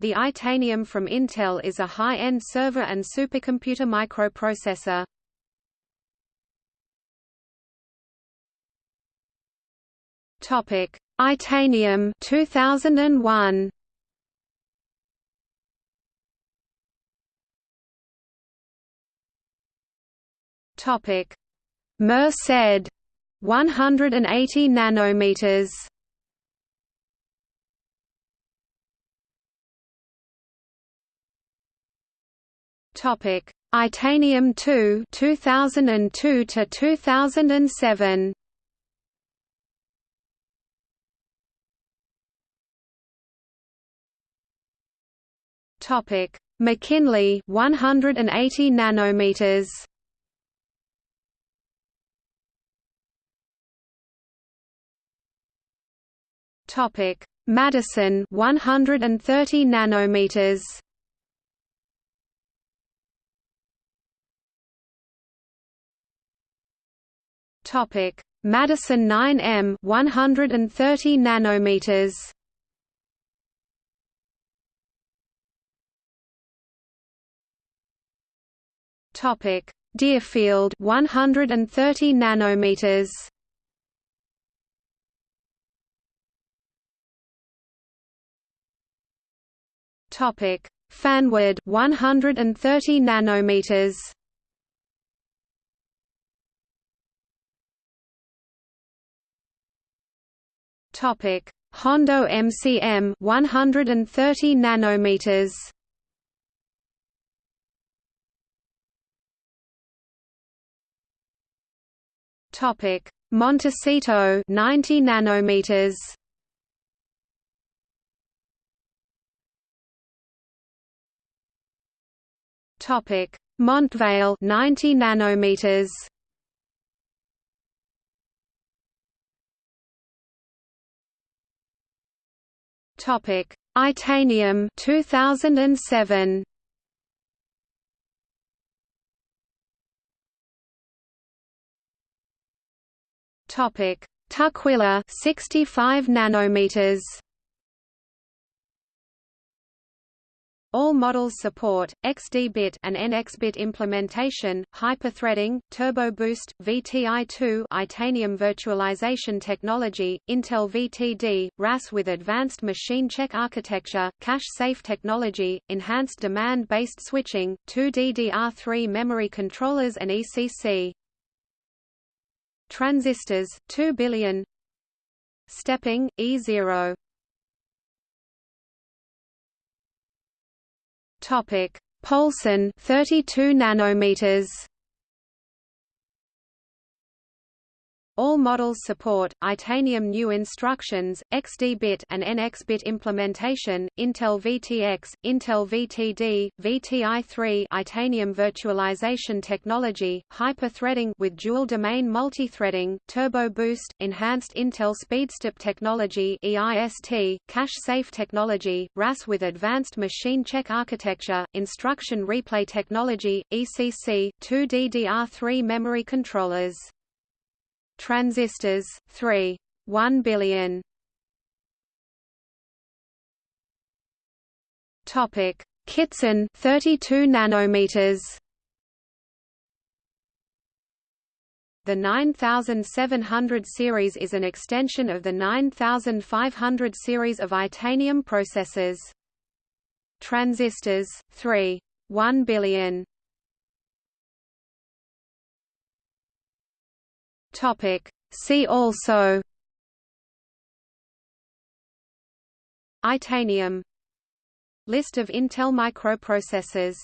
The Itanium from Intel is a high-end server and supercomputer microprocessor. Topic: Itanium 2001. Topic: Merced 180 nanometers. Topic: Itanium 2 2002 to 2007. Topic: McKinley 180 nanometers. Topic: Madison 130 nanometers. Topic: Madison 9M 130 nanometers. Topic: Deerfield 130 nanometers. Topic: Fanwood 130 nanometers. Topic: Hondo MCM 130 nanometers. Topic: Montecito 90 nanometers. Topic: Montvale 90 nanometers. Topic: Itanium 2007. Topic: Tukwila 65 nanometers. All models support XD-bit and NX-bit implementation, hyperthreading, turbo boost, VTI2 Itanium virtualization technology, Intel VTD, RAS with advanced machine check architecture, cache-safe technology, enhanced demand-based switching, 2 DDR3 memory controllers and ECC. Transistors 2 billion Stepping E0 Topic: Poulson 32 nanometers. All models support Itanium new instructions, XD-bit and NX-bit implementation, Intel VTX, Intel VTD, VTI3 Itanium virtualization technology, hyper-threading with dual-domain multithreading, turbo boost, enhanced Intel SpeedStep technology EIST, cache-safe technology, RAS with advanced machine check architecture, instruction replay technology, ECC, 2 DDR3 memory controllers Transistors 3 1 billion. Topic. Kittson 32 nanometers. The 9700 series is an extension of the 9500 series of Itanium processors. Transistors 3 1 billion Topic. See also Itanium List of Intel microprocessors